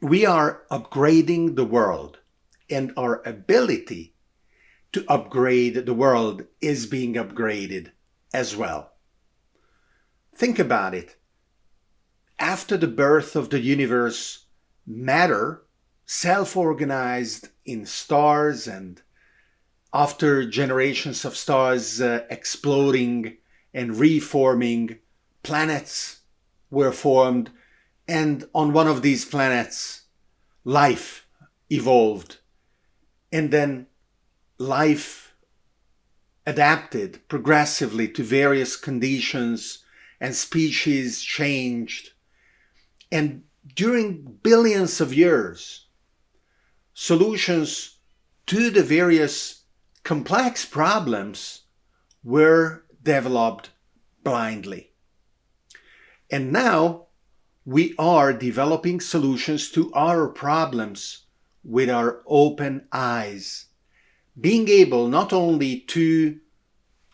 we are upgrading the world and our ability to upgrade the world is being upgraded as well. Think about it. After the birth of the universe, matter self-organized in stars and after generations of stars uh, exploding and reforming, planets were formed and on one of these planets, life evolved. And then life adapted progressively to various conditions and species changed. And during billions of years, solutions to the various complex problems were developed blindly. And now we are developing solutions to our problems with our open eyes. Being able not only to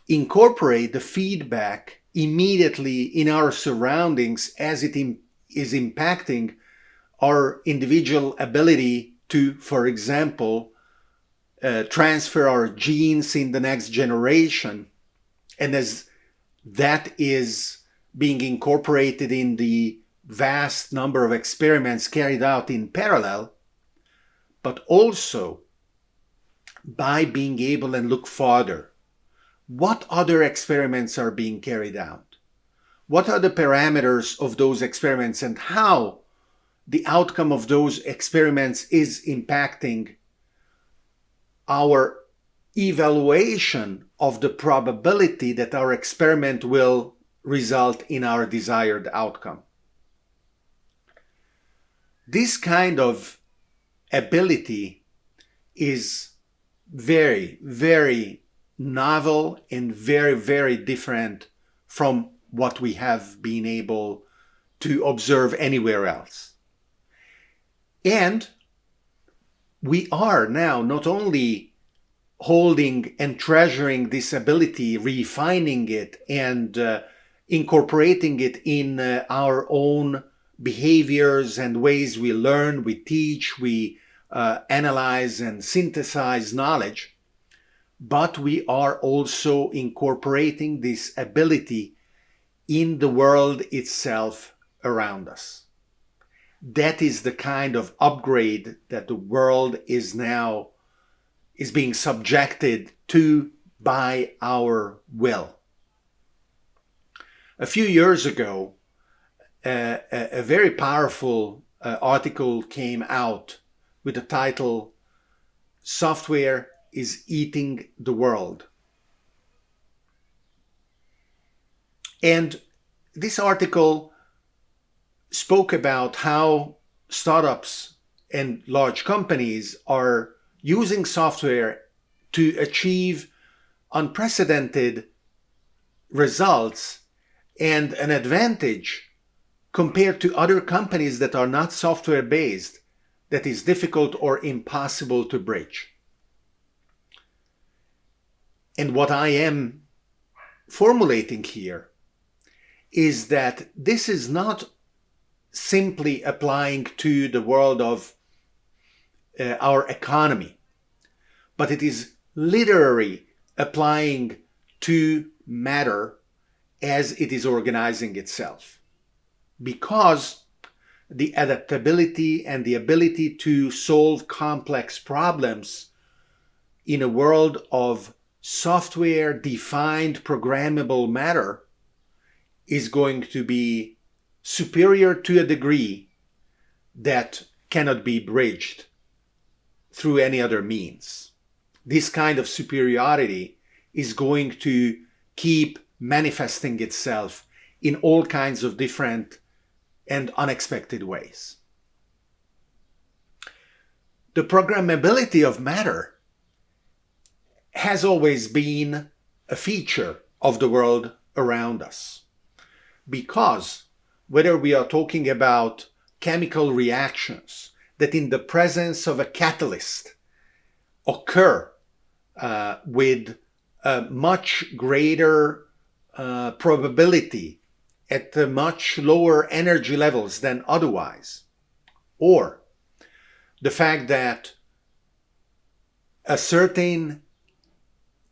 incorporate the feedback immediately in our surroundings as it is impacting our individual ability to, for example, uh, transfer our genes in the next generation. And as that is being incorporated in the vast number of experiments carried out in parallel, but also by being able and look farther. What other experiments are being carried out? What are the parameters of those experiments and how the outcome of those experiments is impacting our evaluation of the probability that our experiment will result in our desired outcome. This kind of ability is very, very novel and very, very different from what we have been able to observe anywhere else. And we are now not only holding and treasuring this ability, refining it and uh, incorporating it in uh, our own behaviors and ways we learn, we teach, we uh, analyze and synthesize knowledge, but we are also incorporating this ability in the world itself around us. That is the kind of upgrade that the world is now is being subjected to by our will. A few years ago, a, a, very powerful uh, article came out with the title Software is Eating the World. And this article spoke about how startups and large companies are using software to achieve unprecedented results and an advantage compared to other companies that are not software based that is difficult or impossible to bridge. And what I am formulating here is that this is not simply applying to the world of uh, our economy, but it is literally applying to matter as it is organizing itself because the adaptability and the ability to solve complex problems in a world of software defined programmable matter is going to be superior to a degree that cannot be bridged through any other means. This kind of superiority is going to keep manifesting itself in all kinds of different and unexpected ways. The programmability of matter has always been a feature of the world around us. Because whether we are talking about chemical reactions that in the presence of a catalyst occur uh, with a much greater uh, probability at much lower energy levels than otherwise. Or the fact that a certain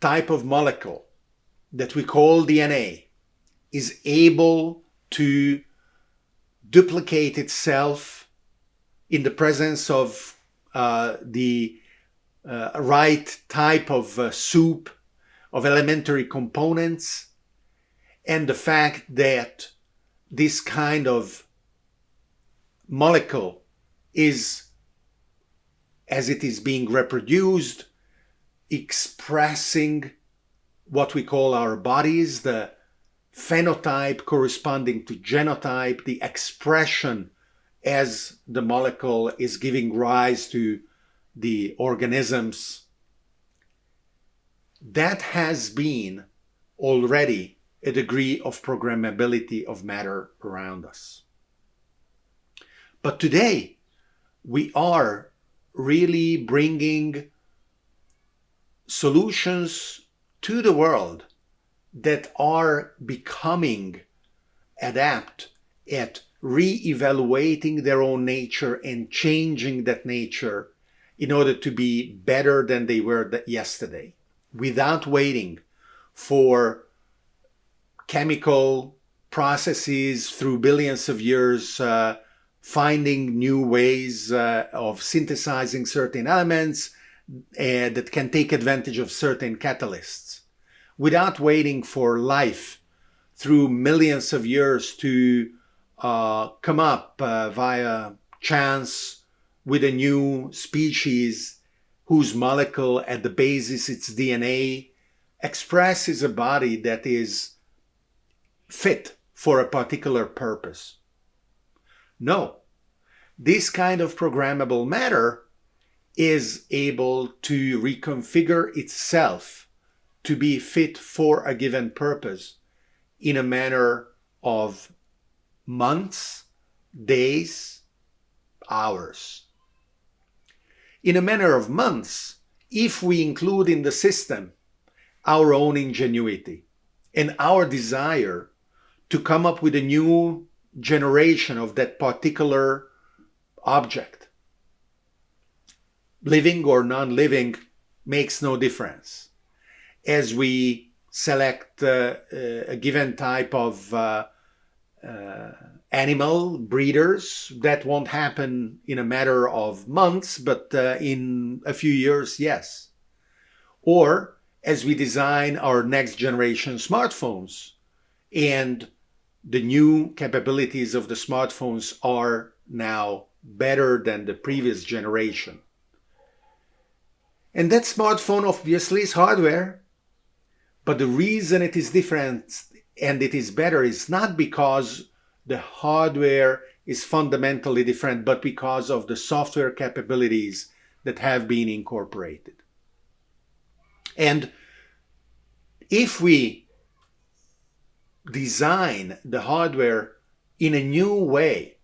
type of molecule that we call DNA is able to duplicate itself in the presence of uh, the uh, right type of uh, soup of elementary components and the fact that this kind of molecule is as it is being reproduced expressing what we call our bodies the phenotype corresponding to genotype the expression as the molecule is giving rise to the organisms that has been already a degree of programmability of matter around us. But today, we are really bringing solutions to the world that are becoming adept at re-evaluating their own nature and changing that nature in order to be better than they were yesterday without waiting for chemical processes through billions of years uh, finding new ways uh, of synthesizing certain elements uh, that can take advantage of certain catalysts. Without waiting for life through millions of years to uh, come up uh, via chance with a new species whose molecule at the basis its DNA expresses a body that is fit for a particular purpose. No, this kind of programmable matter is able to reconfigure itself to be fit for a given purpose in a manner of months, days, hours. In a manner of months, if we include in the system our own ingenuity and our desire to come up with a new generation of that particular object. Living or non-living makes no difference. As we select uh, a given type of uh, uh, animal breeders, that won't happen in a matter of months, but uh, in a few years, yes. Or as we design our next generation smartphones and the new capabilities of the smartphones are now better than the previous generation. And that smartphone obviously is hardware, but the reason it is different and it is better is not because the hardware is fundamentally different, but because of the software capabilities that have been incorporated. And if we design the hardware in a new way,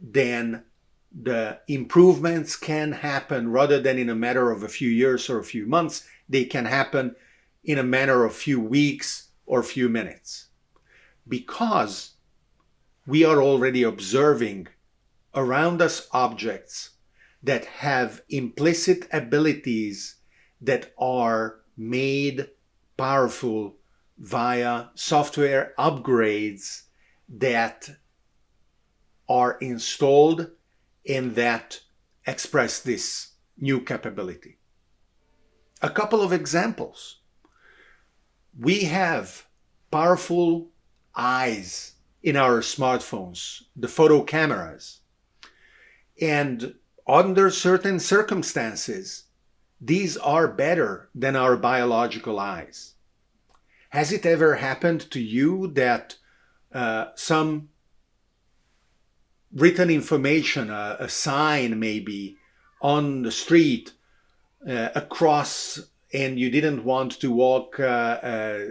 then the improvements can happen rather than in a matter of a few years or a few months. They can happen in a matter of few weeks or few minutes. Because we are already observing around us objects that have implicit abilities that are made powerful via software upgrades that are installed and that express this new capability. A couple of examples. We have powerful eyes in our smartphones, the photo cameras. And under certain circumstances, these are better than our biological eyes. Has it ever happened to you that uh, some written information, uh, a sign maybe on the street uh, across and you didn't want to walk uh, uh,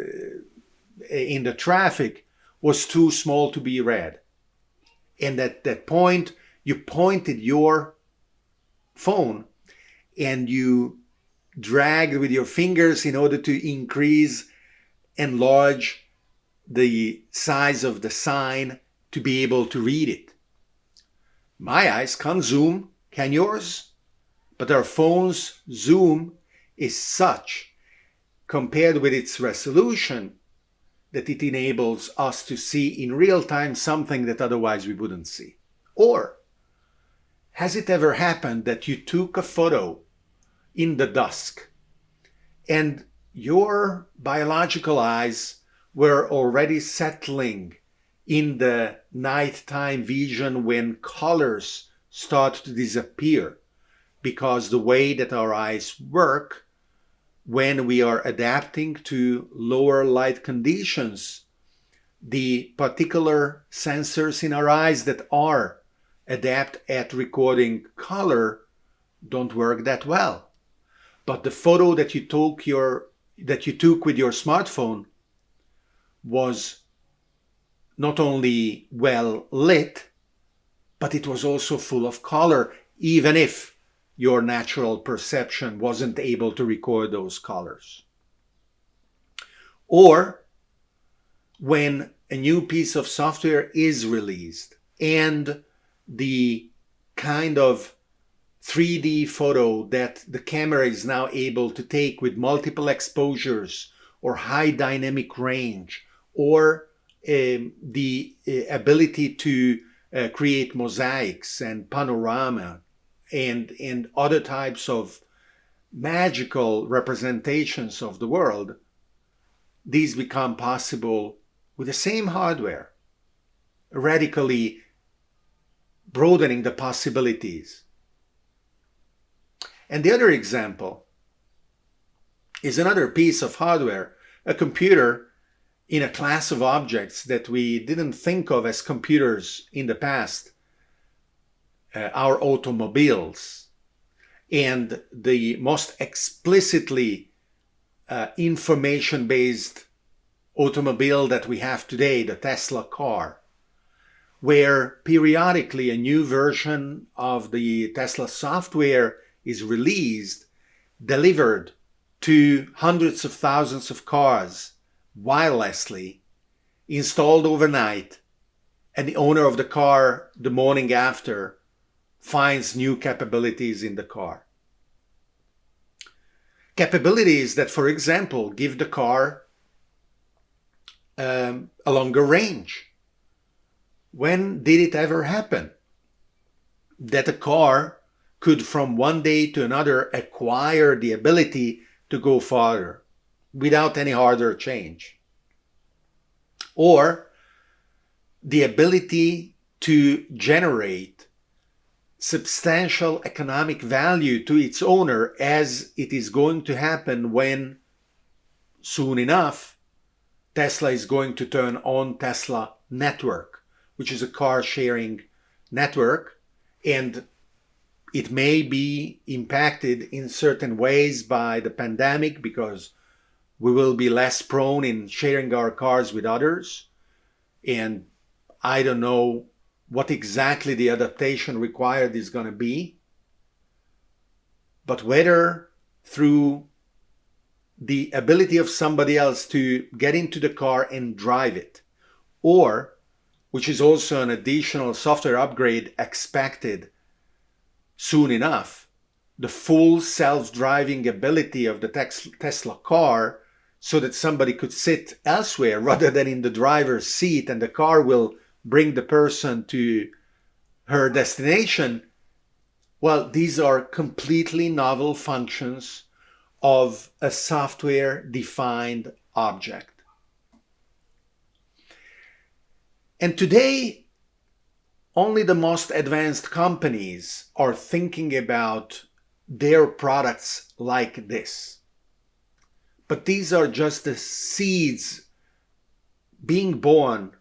in the traffic was too small to be read. And at that point, you pointed your phone and you dragged with your fingers in order to increase enlarge the size of the sign to be able to read it. My eyes can't zoom Can yours? But our phone's zoom is such, compared with its resolution, that it enables us to see in real time something that otherwise we wouldn't see. Or has it ever happened that you took a photo in the dusk and your biological eyes were already settling in the nighttime vision when colors start to disappear. Because the way that our eyes work when we are adapting to lower light conditions the particular sensors in our eyes that are adept at recording color don't work that well. But the photo that you took your that you took with your smartphone was not only well lit, but it was also full of color, even if your natural perception wasn't able to record those colors. Or when a new piece of software is released and the kind of 3D photo that the camera is now able to take with multiple exposures or high dynamic range or um, the uh, ability to uh, create mosaics and panorama and, and other types of magical representations of the world, these become possible with the same hardware, radically broadening the possibilities and the other example is another piece of hardware, a computer in a class of objects that we didn't think of as computers in the past, uh, our automobiles, and the most explicitly uh, information-based automobile that we have today, the Tesla car, where periodically a new version of the Tesla software is released, delivered to hundreds of thousands of cars wirelessly, installed overnight, and the owner of the car the morning after finds new capabilities in the car. Capabilities that, for example, give the car um, a longer range. When did it ever happen that a car could from one day to another acquire the ability to go farther without any harder change. Or the ability to generate substantial economic value to its owner as it is going to happen when soon enough Tesla is going to turn on Tesla network, which is a car sharing network and it may be impacted in certain ways by the pandemic because we will be less prone in sharing our cars with others. And I don't know what exactly the adaptation required is going to be. But whether through the ability of somebody else to get into the car and drive it, or, which is also an additional software upgrade expected soon enough, the full self-driving ability of the Tesla car so that somebody could sit elsewhere rather than in the driver's seat and the car will bring the person to her destination. Well, these are completely novel functions of a software defined object. And today only the most advanced companies are thinking about their products like this. But these are just the seeds being born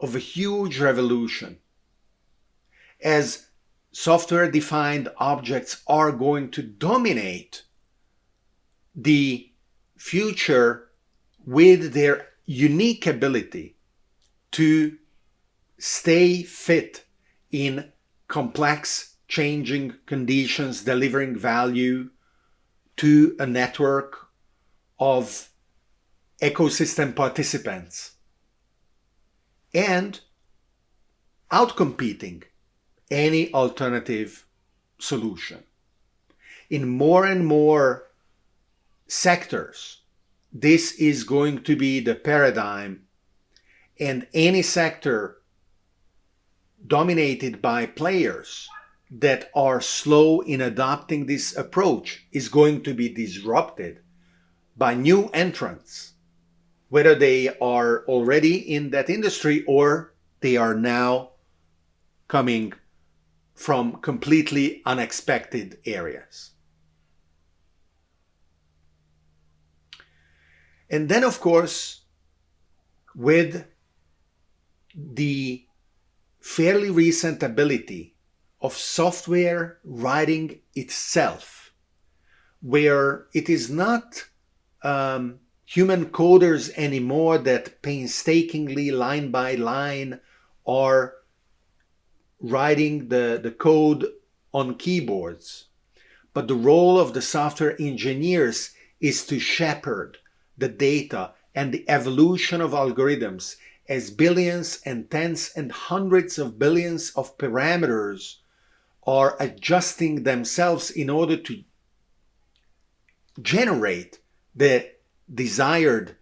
of a huge revolution. As software-defined objects are going to dominate the future with their unique ability to stay fit in complex changing conditions, delivering value to a network of ecosystem participants and outcompeting any alternative solution. In more and more sectors, this is going to be the paradigm, and any sector dominated by players that are slow in adopting this approach is going to be disrupted by new entrants, whether they are already in that industry or they are now coming from completely unexpected areas. And then, of course, with the fairly recent ability of software writing itself, where it is not um, human coders anymore that painstakingly, line by line, are writing the, the code on keyboards. But the role of the software engineers is to shepherd the data and the evolution of algorithms as billions and tens and hundreds of billions of parameters are adjusting themselves in order to generate the desired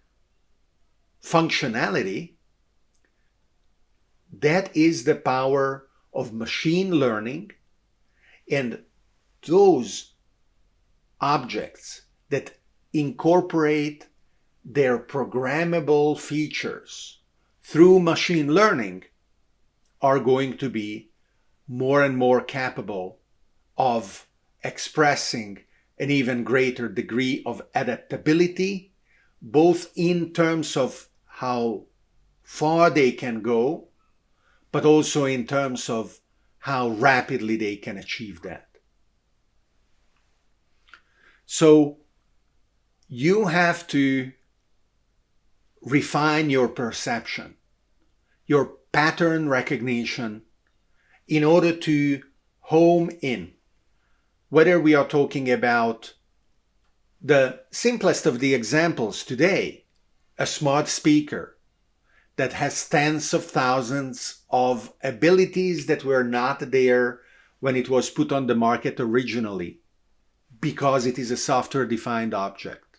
functionality, that is the power of machine learning and those objects that incorporate their programmable features through machine learning are going to be more and more capable of expressing an even greater degree of adaptability, both in terms of how far they can go, but also in terms of how rapidly they can achieve that. So you have to refine your perception, your pattern recognition in order to home in. Whether we are talking about the simplest of the examples today, a smart speaker that has tens of thousands of abilities that were not there when it was put on the market originally because it is a software defined object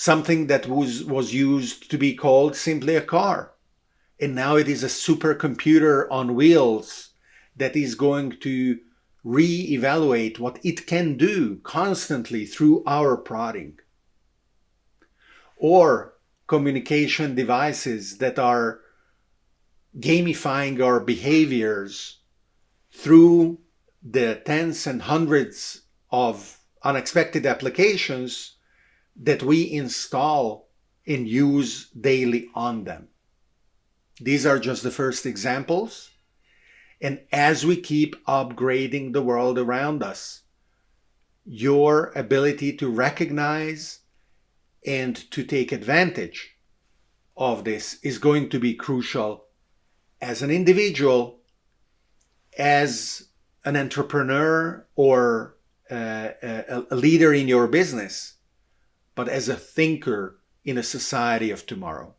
something that was, was used to be called simply a car. And now it is a supercomputer on wheels that is going to re-evaluate what it can do constantly through our prodding. Or communication devices that are gamifying our behaviors through the tens and hundreds of unexpected applications that we install and use daily on them. These are just the first examples. And as we keep upgrading the world around us, your ability to recognize and to take advantage of this is going to be crucial as an individual, as an entrepreneur, or uh, a, a leader in your business but as a thinker in a society of tomorrow.